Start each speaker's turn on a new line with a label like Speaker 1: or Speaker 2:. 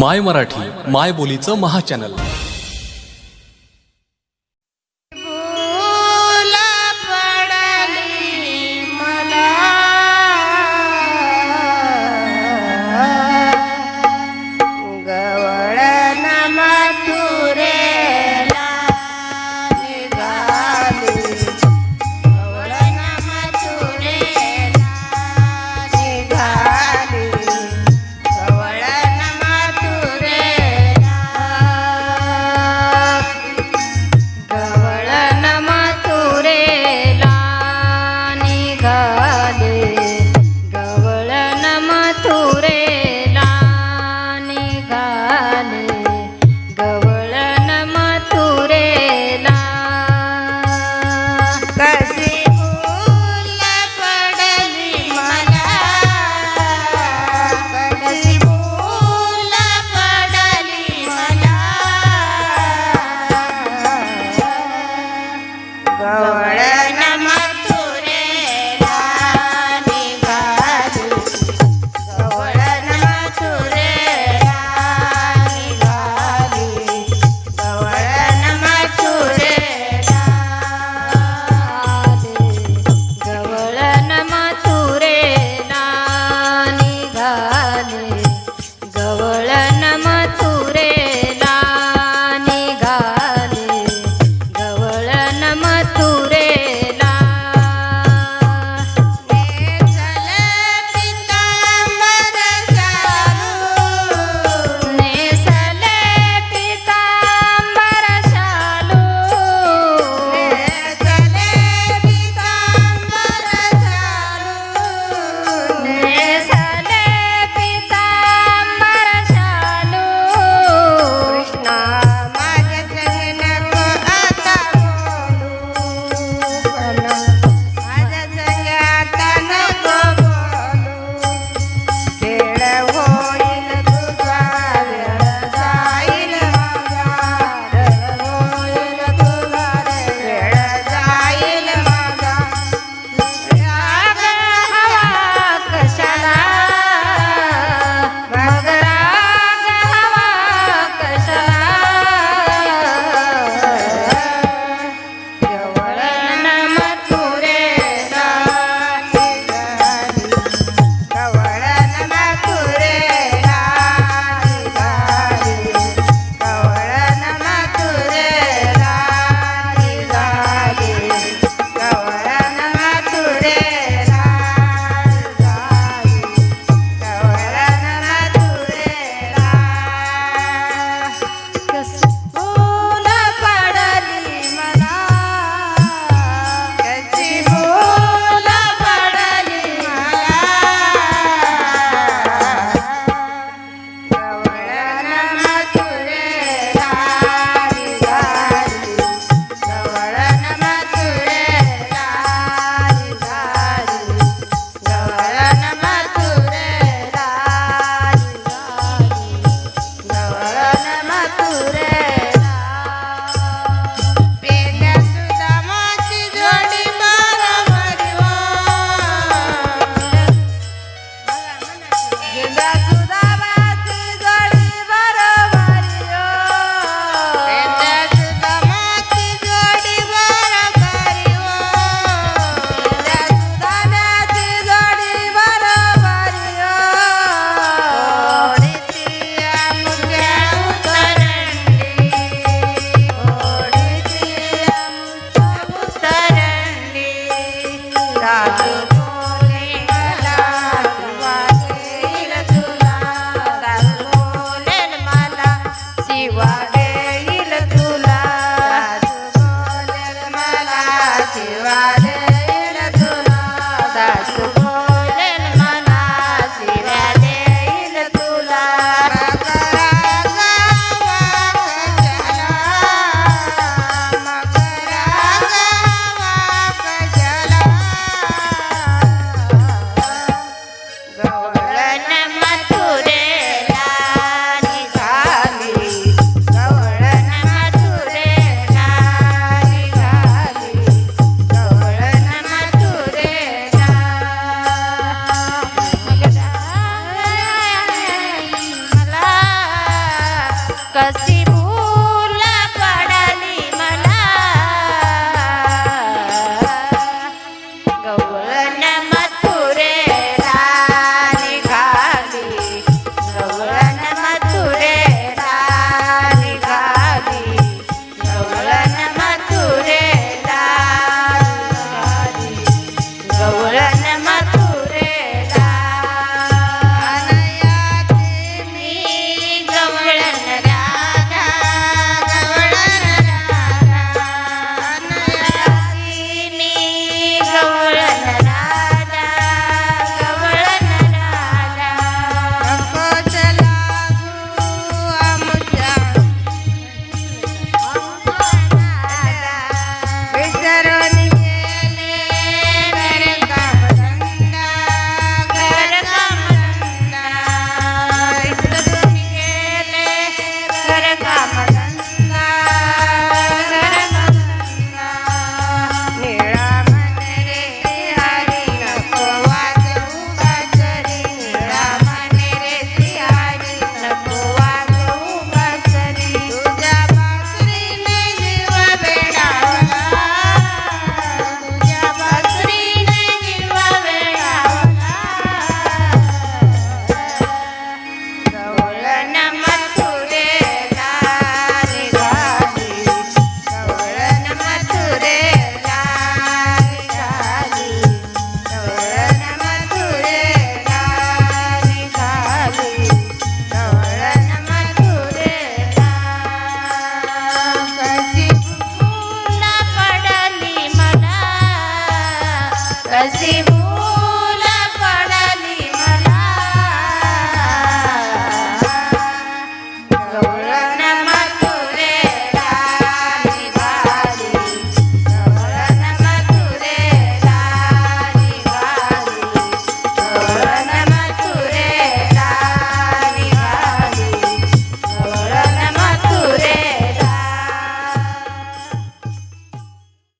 Speaker 1: माय मराठी माय बोलीचं महाचॅनल
Speaker 2: channel. 的 I'm not Vivo.